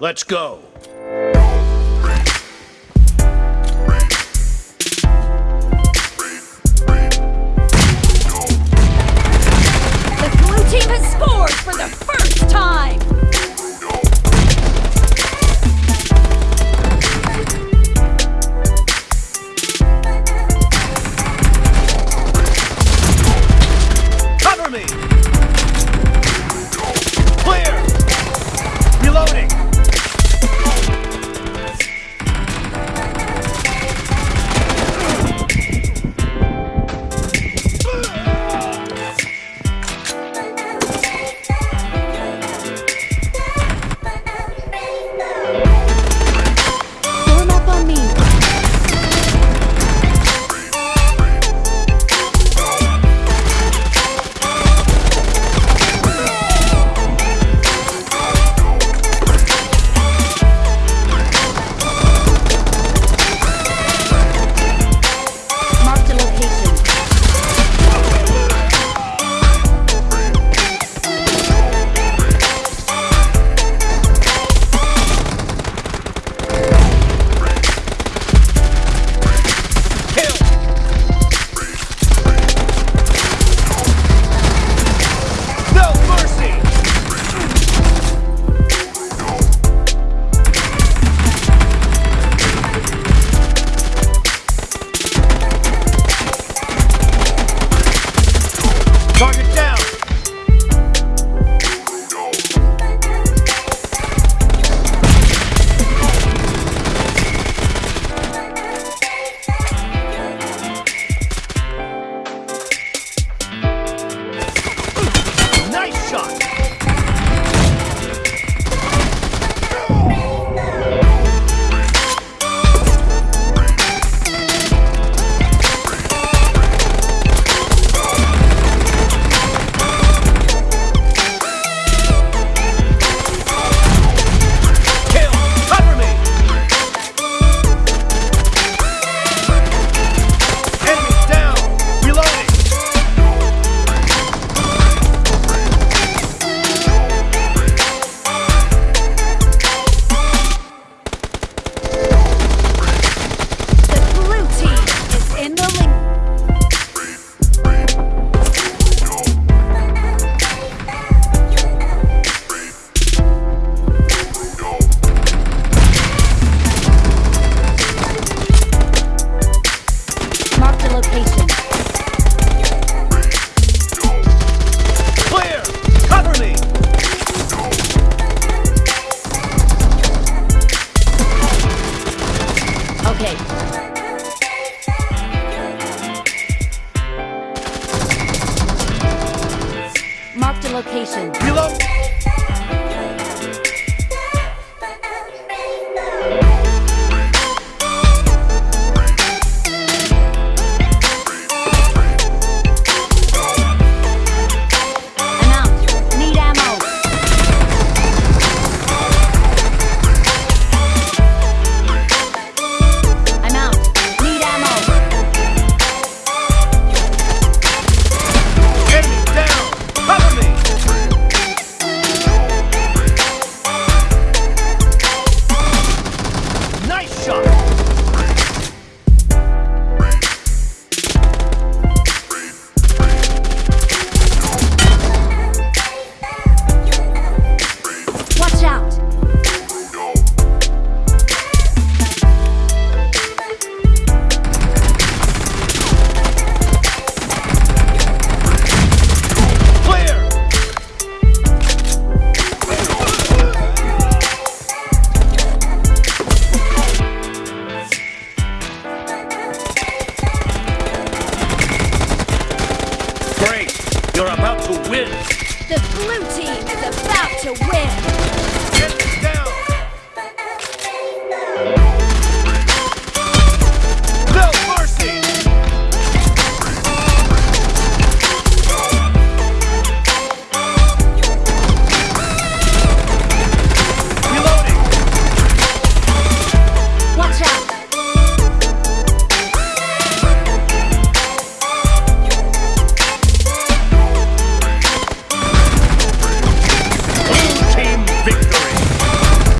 Let's go. marked location. You're about to win. The blue team is about to win.